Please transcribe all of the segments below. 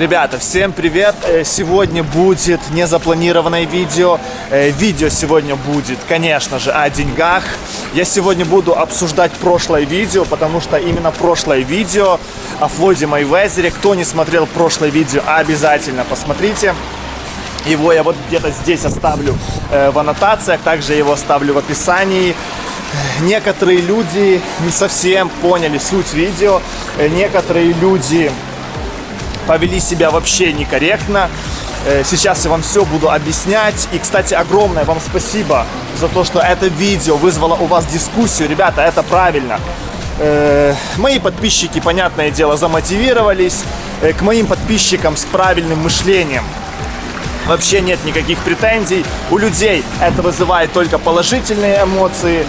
Ребята, всем привет! Э, Сегодня будет незапланированное видео. Э, Видео сегодня будет, конечно же, о деньгах. Я сегодня буду обсуждать прошлое видео, потому что именно прошлое видео о Флойде Майвезере. Кто не смотрел прошлое видео, обязательно посмотрите. Его я вот где-то здесь оставлю э, в аннотациях, также его оставлю в описании. Некоторые люди не совсем поняли суть видео, некоторые люди повели себя вообще некорректно. Э, Сейчас я вам все буду объяснять. И, кстати, огромное вам спасибо за то, что это видео вызвало у вас дискуссию. Ребята, это правильно. Э, Мои подписчики, понятное дело, замотивировались. Э, К моим подписчикам с правильным мышлением вообще нет никаких претензий. У людей это вызывает только положительные эмоции.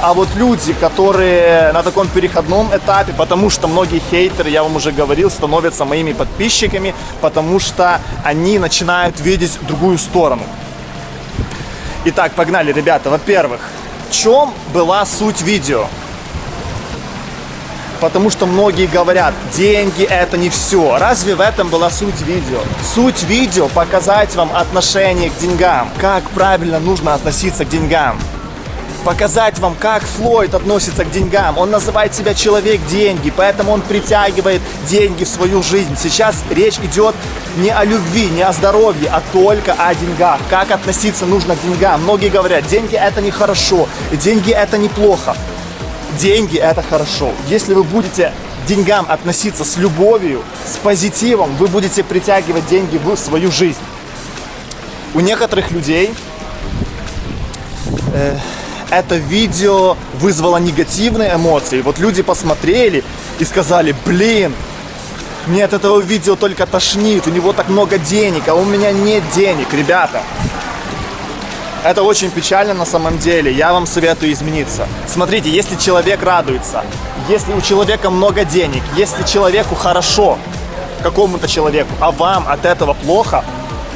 А вот люди, которые на таком переходном этапе, потому что многие хейтеры, я вам уже говорил, становятся моими подписчиками, потому что они начинают видеть другую сторону. Итак, погнали, ребята. Во-первых, в чем была суть видео? Потому что многие говорят, деньги это не все. Разве в этом была суть видео? Суть видео показать вам отношение к деньгам. Как правильно нужно относиться к деньгам показать вам, как Флойд относится к деньгам. Он называет себя человек-деньги, поэтому он притягивает деньги в свою жизнь. Сейчас речь идет не о любви, не о здоровье, а только о деньгах. Как относиться нужно к деньгам. Многие говорят, деньги это нехорошо, деньги это неплохо. Деньги это хорошо. Если вы будете деньгам относиться с любовью, с позитивом, вы будете притягивать деньги в свою жизнь. У некоторых людей э, это видео вызвало негативные эмоции. Вот люди посмотрели и сказали, блин, мне от этого видео только тошнит, у него так много денег, а у меня нет денег, ребята. Это очень печально на самом деле, я вам советую измениться. Смотрите, если человек радуется, если у человека много денег, если человеку хорошо, какому-то человеку, а вам от этого плохо,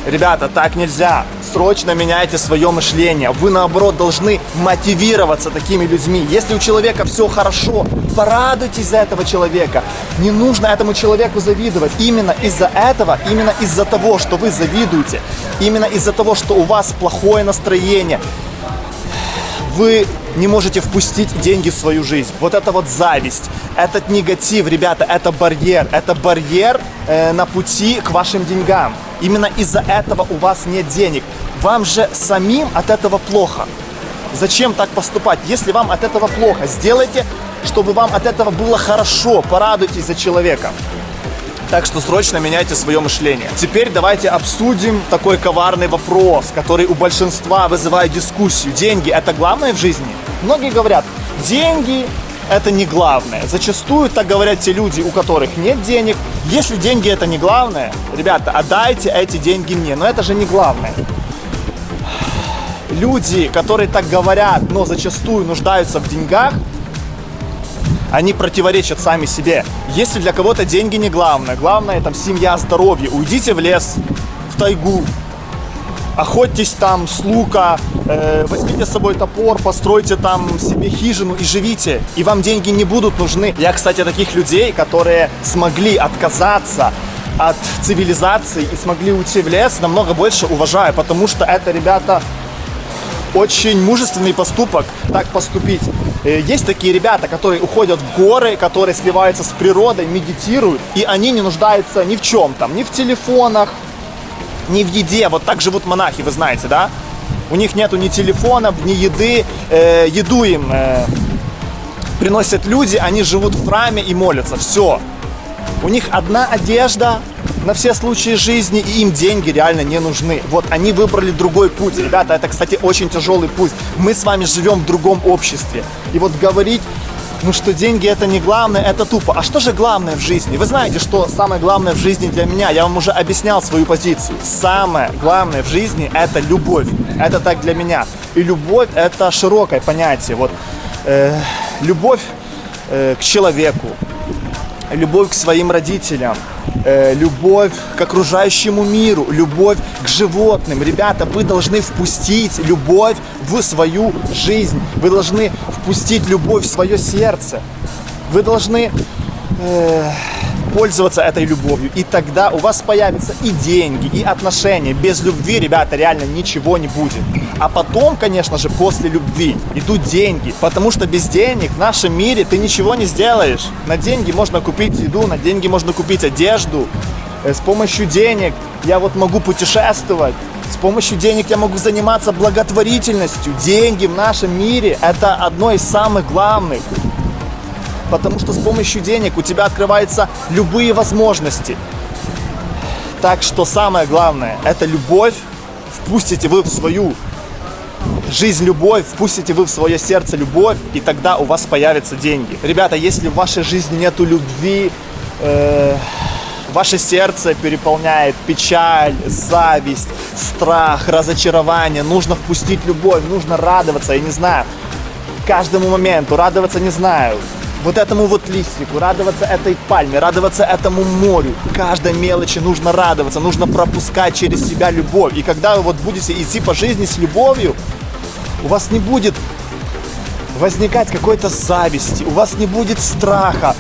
ребята, так нельзя срочно меняйте свое мышление. Вы, наоборот, должны мотивироваться такими людьми. Если у человека все хорошо, порадуйтесь за этого человека. Не нужно этому человеку завидовать. Именно из-за этого, именно из-за того, что вы завидуете, именно из-за того, что у вас плохое настроение, вы не можете впустить деньги в свою жизнь. Вот это вот зависть, этот негатив, ребята, это барьер. Это барьер э, на пути к вашим деньгам. Именно из-за этого у вас нет денег. Вам же самим от этого плохо. Зачем так поступать? Если вам от этого плохо, сделайте, чтобы вам от этого было хорошо. Порадуйтесь за человека. Так что срочно меняйте свое мышление. Теперь давайте обсудим такой коварный вопрос, который у большинства вызывает дискуссию. Деньги это главное в жизни? Многие говорят, деньги это не главное. Зачастую так говорят те люди, у которых нет денег. Если деньги это не главное, ребята, отдайте эти деньги мне. Но это же не главное. Люди, которые так говорят, но зачастую нуждаются в деньгах, они противоречат сами себе. Если для кого-то деньги не главное, главное там семья, здоровье, уйдите в лес, в тайгу, охотьтесь там с лука, э, возьмите с собой топор, постройте там себе хижину и живите, и вам деньги не будут нужны. Я, кстати, таких людей, которые смогли отказаться от цивилизации и смогли уйти в лес, намного больше уважаю, потому что это, ребята, очень мужественный поступок так поступить. Э, Есть такие ребята, которые уходят в горы, которые сливаются с природой, медитируют, и они не нуждаются ни в чем там, ни в телефонах, ни в еде. Вот так живут монахи, вы знаете, да? У них нету ни телефонов, ни еды. Э, еду им э, приносят люди, они живут в храме и молятся. Все. У них одна одежда на все случаи жизни, и им деньги реально не нужны. Вот они выбрали другой путь. Ребята, это, кстати, очень тяжелый путь. Мы с вами живем в другом обществе. И вот говорить, ну что деньги это не главное, это тупо. А что же главное в жизни? Вы знаете, что самое главное в жизни для меня? Я вам уже объяснял свою позицию. Самое главное в жизни это любовь. Это так для меня. И любовь это широкое понятие. Вот э, любовь э, к человеку, любовь к своим родителям, э, любовь к окружающему миру, любовь к животным. Ребята, вы должны впустить любовь в свою жизнь. Вы должны впустить любовь в свое сердце. Вы должны э, пользоваться этой любовью. И тогда у вас появятся и деньги, и отношения. Без любви, ребята, реально ничего не будет. А потом, конечно же, после любви идут деньги. Потому что без денег в нашем мире ты ничего не сделаешь. На деньги можно купить еду, на деньги можно купить одежду. Э, с помощью денег я вот могу путешествовать. С помощью денег я могу заниматься благотворительностью. Деньги в нашем мире – это одно из самых главных. Потому что с помощью денег у тебя открываются любые возможности. Так что самое главное – это любовь. Впустите вы в свою жизнь любовь, впустите вы в свое сердце любовь, и тогда у вас появятся деньги. Ребята, если в вашей жизни нету любви, э Ваше сердце переполняет печаль, зависть, страх, разочарование. Нужно впустить любовь, нужно радоваться, я не знаю, каждому моменту, радоваться не знаю. Вот этому вот листику, радоваться этой пальме, радоваться этому морю. Каждой мелочи нужно радоваться, нужно пропускать через себя любовь. И когда вы вот будете идти по жизни с любовью, у вас не будет возникать какой-то зависти, у вас не будет страха.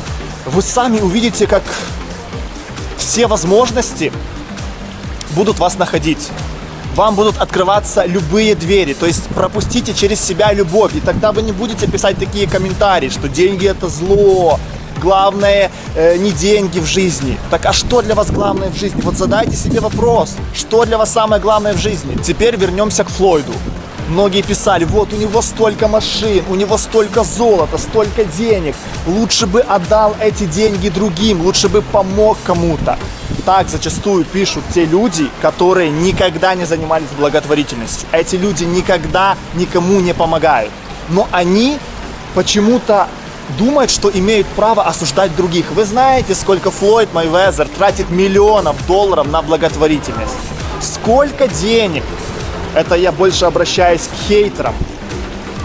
Вы сами увидите, как все возможности будут вас находить. Вам будут открываться любые двери, то есть пропустите через себя любовь, и тогда вы не будете писать такие комментарии, что деньги это зло, главное э, не деньги в жизни. Так а что для вас главное в жизни? Вот задайте себе вопрос, что для вас самое главное в жизни? Теперь вернемся к Флойду. Многие писали, вот у него столько машин, у него столько золота, столько денег. Лучше бы отдал эти деньги другим, лучше бы помог кому-то. Так зачастую пишут те люди, которые никогда не занимались благотворительностью. Эти люди никогда никому не помогают. Но они почему-то думают, что имеют право осуждать других. Вы знаете, сколько Флойд Майвезер тратит миллионов долларов на благотворительность? Сколько денег это я больше обращаюсь к хейтерам.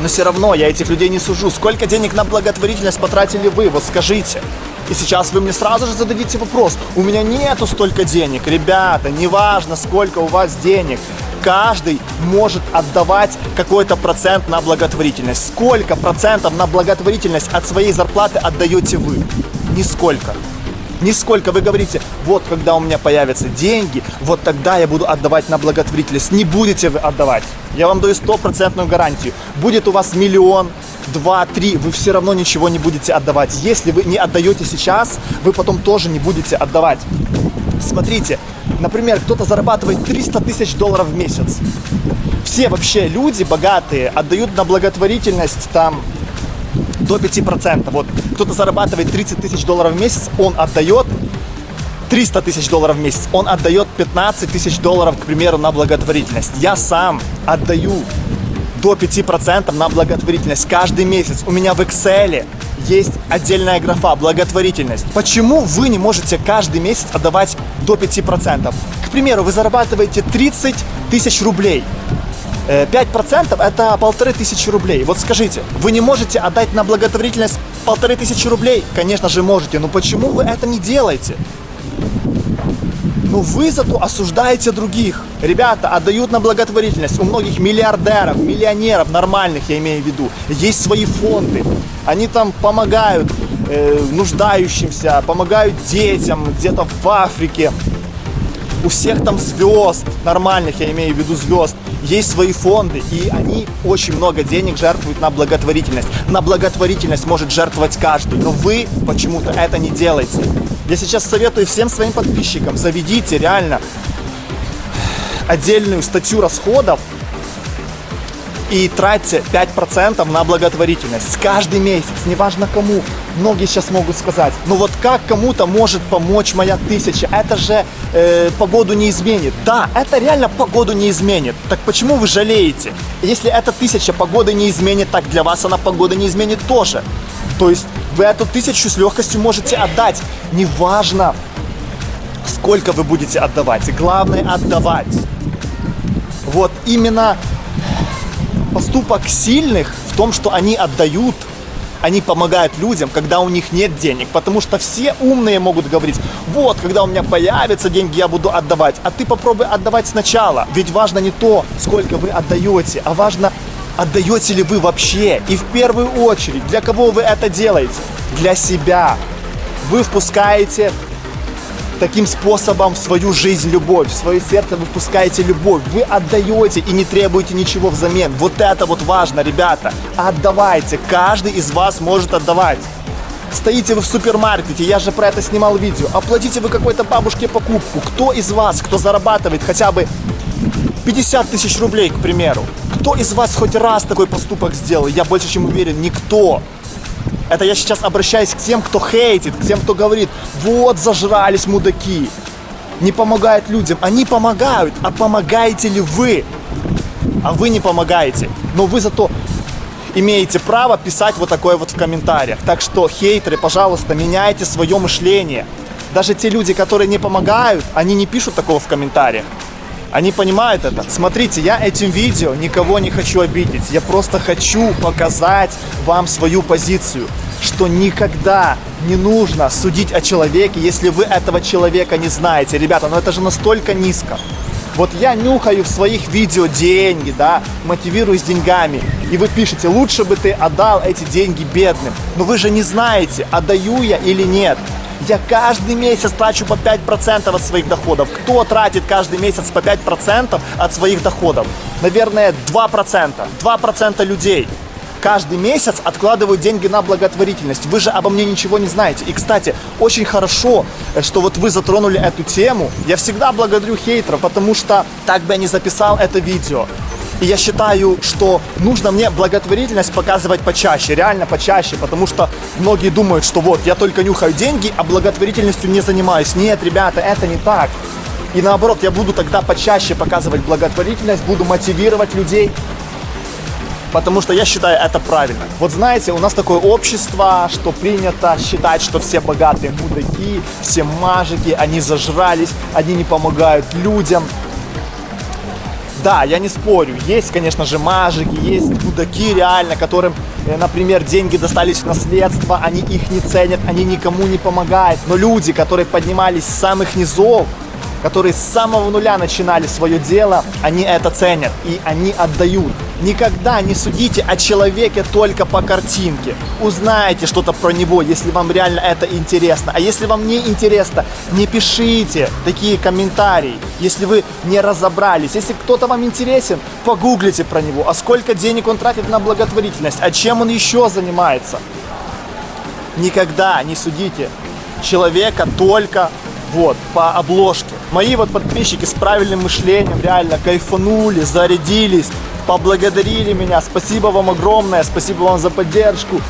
Но все равно я этих людей не сужу. Сколько денег на благотворительность потратили вы? Вот скажите. И сейчас вы мне сразу же зададите вопрос. У меня нету столько денег. Ребята, неважно, сколько у вас денег. Каждый может отдавать какой-то процент на благотворительность. Сколько процентов на благотворительность от своей зарплаты отдаете вы? Нисколько. Нисколько вы говорите, вот когда у меня появятся деньги, вот тогда я буду отдавать на благотворительность. Не будете вы отдавать. Я вам даю стопроцентную гарантию. Будет у вас миллион, два, три, вы все равно ничего не будете отдавать. Если вы не отдаете сейчас, вы потом тоже не будете отдавать. Смотрите, например, кто-то зарабатывает 300 тысяч долларов в месяц. Все вообще люди богатые отдают на благотворительность там до 5%. Вот кто-то зарабатывает 30 тысяч долларов в месяц, он отдает 300 тысяч долларов в месяц, он отдает 15 тысяч долларов, к примеру, на благотворительность. Я сам отдаю до 5% на благотворительность каждый месяц. У меня в Excel есть отдельная графа благотворительность. Почему вы не можете каждый месяц отдавать до 5%? К примеру, вы зарабатываете 30 тысяч рублей. 5% э, это полторы тысячи рублей. Вот скажите, вы не можете отдать на благотворительность полторы тысячи рублей? Конечно же можете, но почему вы это не делаете? Ну вы зато осуждаете других. Ребята отдают на благотворительность. У многих миллиардеров, миллионеров, нормальных я имею в виду, есть свои фонды. Они там помогают э, нуждающимся, помогают детям где-то в Африке. У всех там звезд, нормальных я имею в виду звезд, есть свои фонды, и они очень много денег жертвуют на благотворительность. На благотворительность может жертвовать каждый, но вы почему-то это не делаете. Я сейчас советую всем своим подписчикам, заведите реально отдельную статью расходов и тратьте 5% на благотворительность каждый месяц, неважно кому. Многие сейчас могут сказать, ну вот как кому-то может помочь моя тысяча, это же э, погоду не изменит. Да, это реально погоду не изменит. Так почему вы жалеете? Если эта тысяча погоды не изменит, так для вас она погода не изменит тоже. То есть вы эту тысячу с легкостью можете отдать. Неважно, сколько вы будете отдавать. Главное отдавать. Вот именно поступок сильных в том, что они отдают, они помогают людям, когда у них нет денег. Потому что все умные могут говорить, вот, когда у меня появятся деньги, я буду отдавать. А ты попробуй отдавать сначала. Ведь важно не то, сколько вы отдаете, а важно, отдаете ли вы вообще. И в первую очередь, для кого вы это делаете? Для себя. Вы впускаете таким способом в свою жизнь любовь, в свое сердце вы впускаете любовь, вы отдаете и не требуете ничего взамен. Вот это вот важно, ребята. Отдавайте, каждый из вас может отдавать. Стоите вы в супермаркете, я же про это снимал видео. Оплатите вы какой-то бабушке покупку. Кто из вас, кто зарабатывает хотя бы 50 тысяч рублей, к примеру, кто из вас хоть раз такой поступок сделал? Я больше чем уверен, никто. Это я сейчас обращаюсь к тем, кто хейтит, к тем, кто говорит, вот зажрались мудаки, не помогают людям. Они помогают, а помогаете ли вы? А вы не помогаете. Но вы зато имеете право писать вот такое вот в комментариях. Так что, хейтеры, пожалуйста, меняйте свое мышление. Даже те люди, которые не помогают, они не пишут такого в комментариях. Они понимают это. Смотрите, я этим видео никого не хочу обидеть. Я просто хочу показать вам свою позицию, что никогда не нужно судить о человеке, если вы этого человека не знаете. Ребята, ну это же настолько низко. Вот я нюхаю в своих видео деньги, да, мотивируюсь деньгами. И вы пишете, лучше бы ты отдал эти деньги бедным. Но вы же не знаете, отдаю я или нет. Я каждый месяц трачу по 5% от своих доходов. Кто тратит каждый месяц по 5% от своих доходов? Наверное, 2%. 2% людей каждый месяц откладывают деньги на благотворительность. Вы же обо мне ничего не знаете. И, кстати, очень хорошо, э, что вот вы затронули эту тему. Я всегда благодарю хейтеров, потому что так бы я не записал это видео. И я считаю, что нужно мне благотворительность показывать почаще, реально почаще, потому что многие думают, что вот, я только нюхаю деньги, а благотворительностью не занимаюсь. Нет, ребята, это не так. И наоборот, я буду тогда почаще показывать благотворительность, буду мотивировать людей, потому что я считаю это правильно. Вот знаете, у нас такое общество, что принято считать, что все богатые мудаки, все мажики, они зажрались, они не помогают людям. Да, я не спорю, есть, конечно же, мажики, есть мудаки реально, которым, э, например, деньги достались в наследство, они их не ценят, они никому не помогают. Но люди, которые поднимались с самых низов, которые с самого нуля начинали свое дело, они это ценят и они отдают. Никогда не судите о человеке только по картинке. Узнайте что-то про него, если вам реально это интересно. А если вам не интересно, не пишите такие комментарии, если вы не разобрались. Если кто-то вам интересен, погуглите про него. А сколько денег он тратит на благотворительность? А чем он еще занимается? Никогда не судите человека только вот, по обложке. Мои вот подписчики с правильным мышлением реально кайфанули, зарядились, поблагодарили меня. Спасибо вам огромное, спасибо вам за поддержку.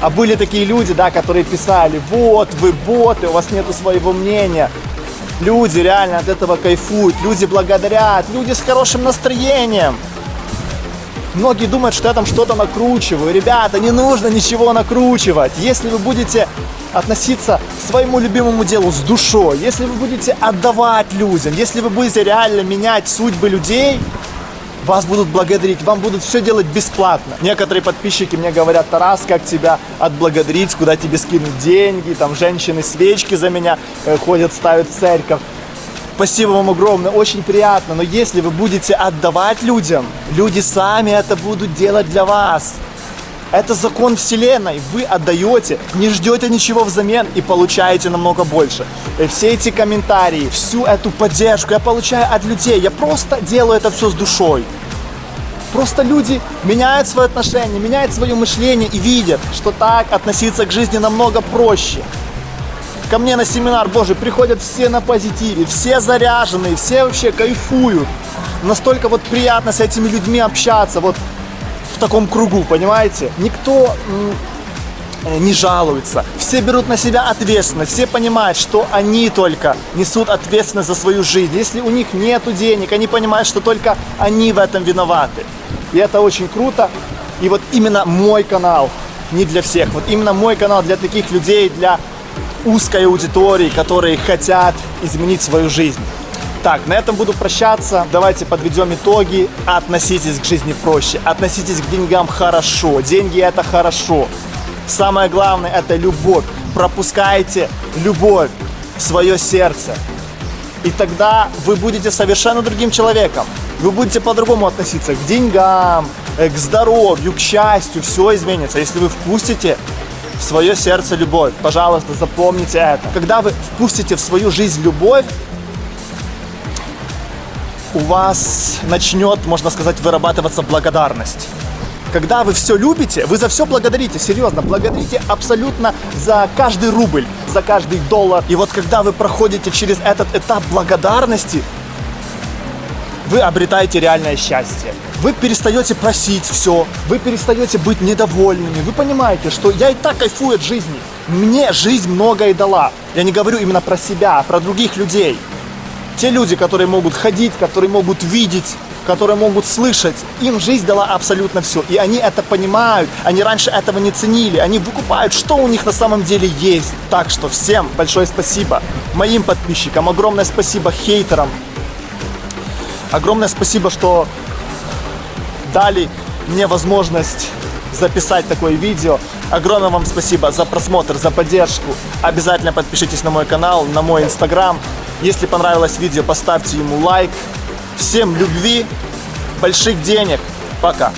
А были такие люди, да, которые писали, вот, вы боты, у вас нету своего мнения. Люди реально от этого кайфуют, люди благодарят, люди с хорошим настроением. Многие думают, что я там что-то накручиваю. Ребята, не нужно ничего накручивать. Если вы будете относиться к своему любимому делу с душой, если вы будете отдавать людям, если вы будете реально менять судьбы людей, вас будут благодарить, вам будут все делать бесплатно. Некоторые подписчики мне говорят, Тарас, как тебя отблагодарить, куда тебе скинуть деньги, там женщины свечки за меня э, ходят, ставят в церковь. Спасибо вам огромное, очень приятно, но если вы будете отдавать людям, люди сами это будут делать для вас. Это закон вселенной. Вы отдаете, не ждете ничего взамен и получаете намного больше. И все эти комментарии, всю эту поддержку я получаю от людей. Я просто делаю это все с душой. Просто люди меняют свои отношения, меняют свое мышление и видят, что так относиться к жизни намного проще. Ко мне на семинар, боже, приходят все на позитиве, все заряженные, все вообще кайфуют. Настолько вот приятно с этими людьми общаться. Вот таком кругу, понимаете? Никто э, не жалуется. Все берут на себя ответственность, все понимают, что они только несут ответственность за свою жизнь. Если у них нет денег, они понимают, что только они в этом виноваты. И это очень круто. И вот именно мой канал не для всех. Вот именно мой канал для таких людей, для узкой аудитории, которые хотят изменить свою жизнь. Так, на этом буду прощаться. Давайте подведем итоги. Относитесь к жизни проще. Относитесь к деньгам хорошо. Деньги это хорошо. Самое главное это любовь. Пропускайте любовь в свое сердце. И тогда вы будете совершенно другим человеком. Вы будете по-другому относиться к деньгам, э, к здоровью, к счастью. Все изменится. Если вы впустите в свое сердце любовь. Пожалуйста, запомните это. Когда вы впустите в свою жизнь любовь, у вас начнет, можно сказать, вырабатываться благодарность. Когда вы все любите, вы за все благодарите, серьезно, благодарите абсолютно за каждый рубль, за каждый доллар. И вот когда вы проходите через этот этап благодарности, вы обретаете реальное счастье. Вы перестаете просить все, вы перестаете быть недовольными. Вы понимаете, что я и так кайфую от жизни. Мне жизнь многое дала. Я не говорю именно про себя, а про других людей. Те люди, которые могут ходить, которые могут видеть, которые могут слышать, им жизнь дала абсолютно все. И они это понимают, они раньше этого не ценили, они выкупают, что у них на самом деле есть. Так что всем большое спасибо моим подписчикам, огромное спасибо хейтерам, огромное спасибо, что дали мне возможность записать такое видео. Огромное вам спасибо за просмотр, за поддержку. Обязательно подпишитесь на мой канал, на мой инстаграм. Если понравилось видео, поставьте ему лайк. Всем любви, больших денег. Пока.